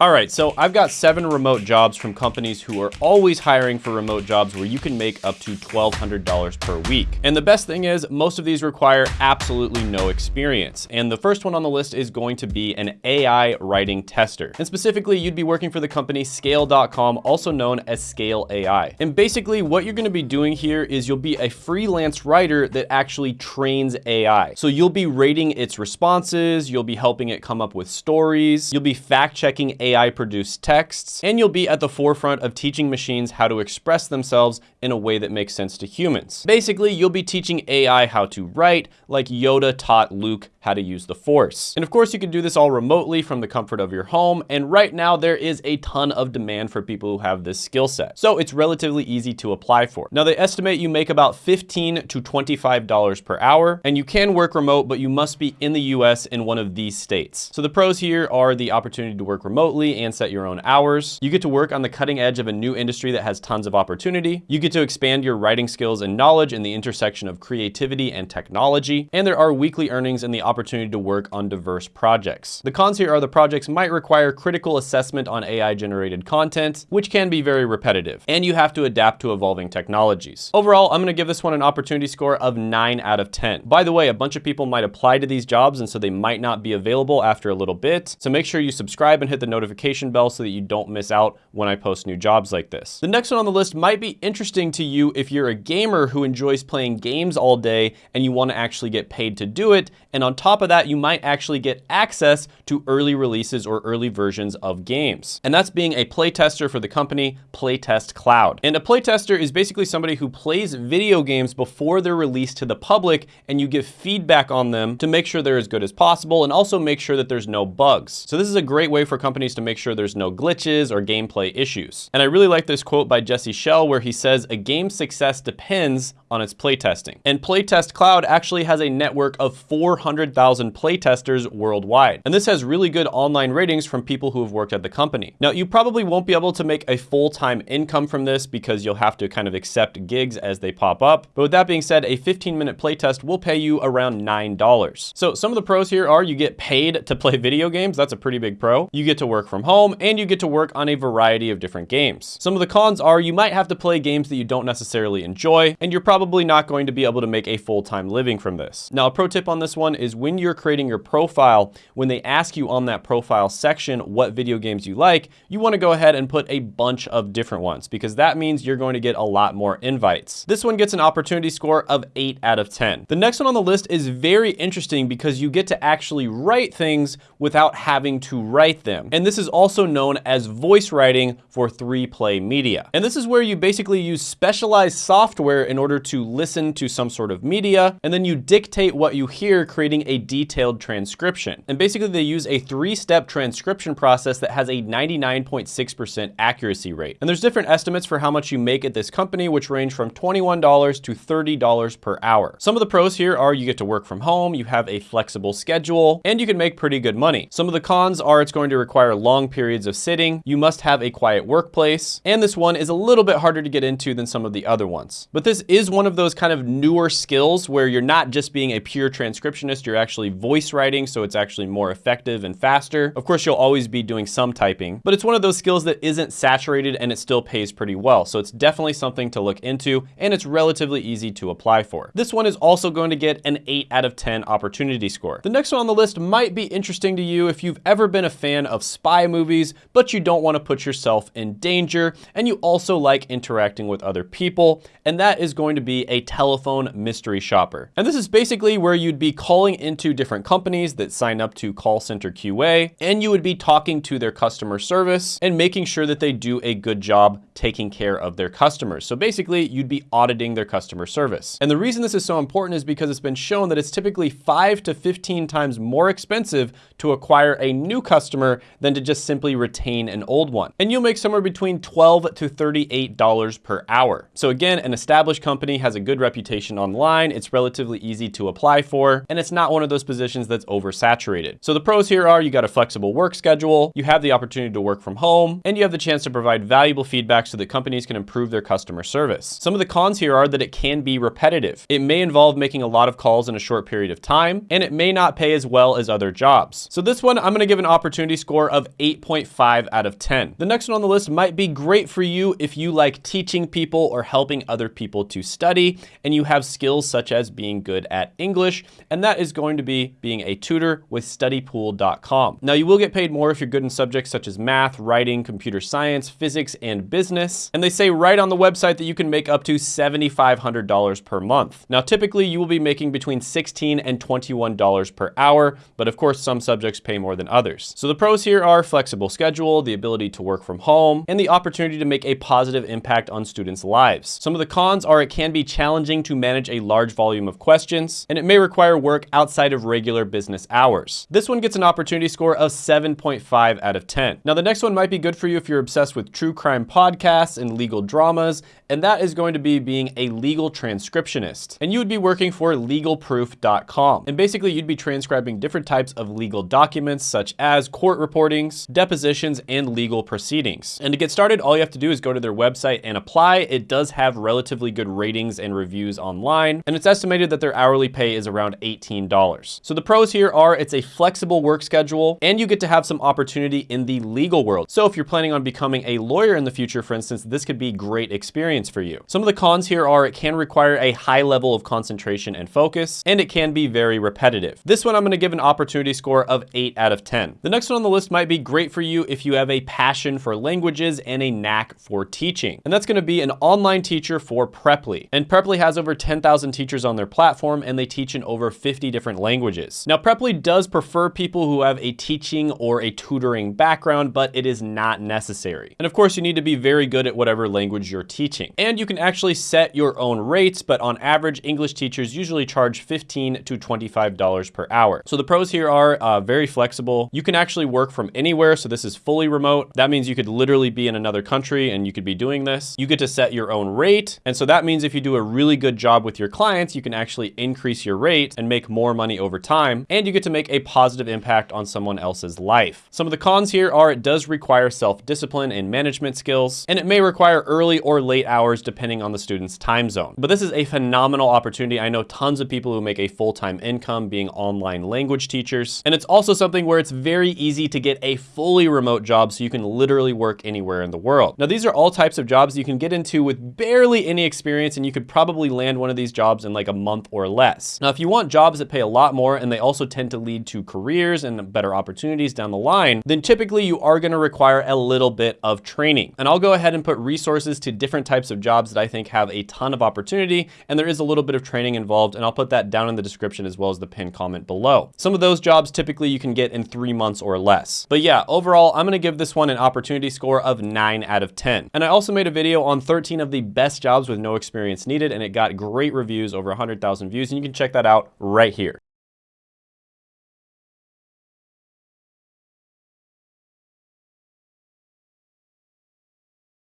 All right, so I've got seven remote jobs from companies who are always hiring for remote jobs where you can make up to $1,200 per week. And the best thing is most of these require absolutely no experience. And the first one on the list is going to be an AI writing tester. And specifically, you'd be working for the company Scale.com, also known as Scale AI. And basically what you're gonna be doing here is you'll be a freelance writer that actually trains AI. So you'll be rating its responses, you'll be helping it come up with stories, you'll be fact checking AI produced texts, and you'll be at the forefront of teaching machines how to express themselves in a way that makes sense to humans. Basically, you'll be teaching AI how to write like Yoda taught Luke how to use the force. And of course, you can do this all remotely from the comfort of your home. And right now there is a ton of demand for people who have this skill set. So it's relatively easy to apply for. Now they estimate you make about 15 to $25 per hour and you can work remote, but you must be in the US in one of these states. So the pros here are the opportunity to work remotely and set your own hours. You get to work on the cutting edge of a new industry that has tons of opportunity. You get to expand your writing skills and knowledge in the intersection of creativity and technology. And there are weekly earnings and the opportunity to work on diverse projects. The cons here are the projects might require critical assessment on AI generated content, which can be very repetitive, and you have to adapt to evolving technologies. Overall, I'm gonna give this one an opportunity score of nine out of 10. By the way, a bunch of people might apply to these jobs and so they might not be available after a little bit. So make sure you subscribe and hit the notification bell so that you don't miss out when I post new jobs like this. The next one on the list might be interesting to you if you're a gamer who enjoys playing games all day and you wanna actually get paid to do it. And on top of that, you might actually get access to early releases or early versions of games. And that's being a playtester for the company Playtest Cloud. And a playtester is basically somebody who plays video games before they're released to the public and you give feedback on them to make sure they're as good as possible and also make sure that there's no bugs. So this is a great way for companies to make sure there's no glitches or gameplay issues. And I really like this quote by Jesse Schell where he says, a game's success depends on its playtesting. And Playtest Cloud actually has a network of 400,000 playtesters worldwide. And this has really good online ratings from people who have worked at the company. Now, you probably won't be able to make a full-time income from this because you'll have to kind of accept gigs as they pop up. But with that being said, a 15 minute playtest will pay you around $9. So some of the pros here are you get paid to play video games. That's a pretty big pro. You get to work from home and you get to work on a variety of different games. Some of the cons are you might have to play games that you don't necessarily enjoy and you're probably not going to be able to make a full-time living from this. Now, a pro tip on this one is when you're creating your profile, when they ask you on that profile section what video games you like, you wanna go ahead and put a bunch of different ones because that means you're going to get a lot more invites. This one gets an opportunity score of eight out of 10. The next one on the list is very interesting because you get to actually write things without having to write them. And this is also known as voice writing for 3Play Media. And this is where you basically use specialized software in order to listen to some sort of media, and then you dictate what you hear, creating a detailed transcription. And basically they use a three-step transcription process that has a 99.6% accuracy rate. And there's different estimates for how much you make at this company, which range from $21 to $30 per hour. Some of the pros here are you get to work from home, you have a flexible schedule, and you can make pretty good money. Some of the cons are it's going to require long periods of sitting, you must have a quiet workplace, and this one is a little bit harder to get into than some of the other ones. But this is one of those kind of newer skills where you're not just being a pure transcriptionist, you're actually voice writing, so it's actually more effective and faster. Of course, you'll always be doing some typing, but it's one of those skills that isn't saturated and it still pays pretty well. So it's definitely something to look into and it's relatively easy to apply for. This one is also going to get an 8 out of 10 opportunity score. The next one on the list might be interesting to you if you've ever been a fan of spy movies, but you don't want to put yourself in danger and you also like interacting with other people, and that is going to be a telephone mystery shopper. And this is basically where you'd be calling into different companies that sign up to call center QA, and you would be talking to their customer service and making sure that they do a good job taking care of their customers. So basically, you'd be auditing their customer service. And the reason this is so important is because it's been shown that it's typically five to 15 times more expensive to acquire a new customer than to just simply retain an old one. And you'll make somewhere between 12 to $38 per hour. So again, an established company has a good reputation online. It's relatively easy to apply for, and it's not one of those positions that's oversaturated. So the pros here are you got a flexible work schedule, you have the opportunity to work from home, and you have the chance to provide valuable feedback so that companies can improve their customer service. Some of the cons here are that it can be repetitive. It may involve making a lot of calls in a short period of time, and it may not pay as well as other jobs. So this one, I'm gonna give an opportunity score of 8.5 out of 10. The next one on the list might be great for you if you like teaching people or helping other people to study, and you have skills such as being good at English, and that is going to be being a tutor with studypool.com. Now you will get paid more if you're good in subjects such as math, writing, computer science, physics, and business. And they say right on the website that you can make up to $7,500 per month. Now, typically you will be making between 16 and $21 per hour, but of course some subjects pay more than others. So the pros here are flexible schedule, the ability to work from home, and the opportunity to make a positive impact on students' lives. Some of the cons are it can be challenging to manage a large volume of questions, and it may require work outside of regular business hours. This one gets an opportunity score of 7.5 out of 10. Now the next one might be good for you if you're obsessed with true crime podcasts and legal dramas, and that is going to be being a legal transcriptionist. And you would be working for legalproof.com. And basically you'd be transcribing different types of legal documents such as court reportings, depositions, and legal proceedings. And to get started, all you have to do is go to their website and apply. It does have relatively good ratings and reviews online, and it's estimated that their hourly pay is around $18. So the pros here are it's a flexible work schedule, and you get to have some opportunity in the legal world. So if you're planning on becoming a lawyer in the future, for instance, this could be great experience for you. Some of the cons here are it can require a high level of concentration and focus, and it can be very repetitive. This one I'm gonna give an opportunity score of eight out of 10. The next one on the list might be great for you if you have a passion for languages and a knack for teaching. And that's gonna be an online teacher for Preply. And Preply has over 10,000 teachers on their platform and they teach in over 50 different languages. Now Preply does prefer people who have a teaching or a tutoring background, but it is not necessary. And of course you need to be very good at whatever language you're teaching. And you can actually set your own rates, but on average, English teachers usually charge 15 to $25 per hour. So the pros here are uh, very flexible. You can actually work from anywhere. So this is fully remote. That means you could literally be in another country and you could be doing this. You get to set your own rate. And so that means if you do a really good job with your clients, you can actually increase your rate and make more money over time. And you get to make a positive impact on someone else's life. Some of the cons here are it does require self-discipline and management skills, and it may require early or late hours depending on the student's time zone. But this is a phenomenal opportunity. I know tons of people who make a full-time income being online language teachers. And it's also something where it's very easy to get a fully remote job so you can literally work anywhere in the world. Now, these are all types of jobs you can get into with barely any experience and you could probably land one of these jobs in like a month or less. Now, if you want jobs that pay a lot more and they also tend to lead to careers and better opportunities down the line, then typically you are gonna require a little bit of training. And I'll go ahead and put resources to different types of jobs that I think have a ton of opportunity and there is a little bit of training involved and I'll put that down in the description as well as the pinned comment below. Some of those jobs typically you can get in three months or less. But yeah, overall, I'm gonna give this one an opportunity score of nine out of 10. And I also made a video on 13 of the best jobs with no experience needed and it got great reviews, over 100,000 views, and you can check that out right here.